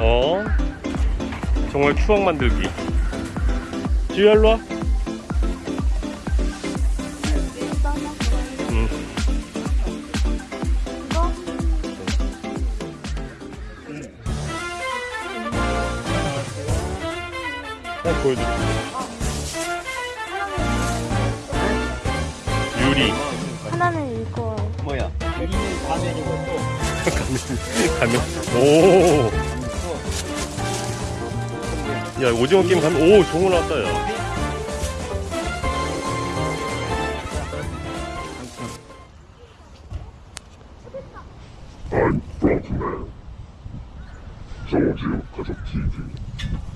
어? 정말 추억 만들기. 지우야 일로 와. 응. 한 보여줘 유리. 하나는 이거 뭐야? 여기는 가면이고 또 가면. 오. 야 오징어 게임 가면 오 종을 왔다 야. I'm Frogman. 조지오 가족 TV.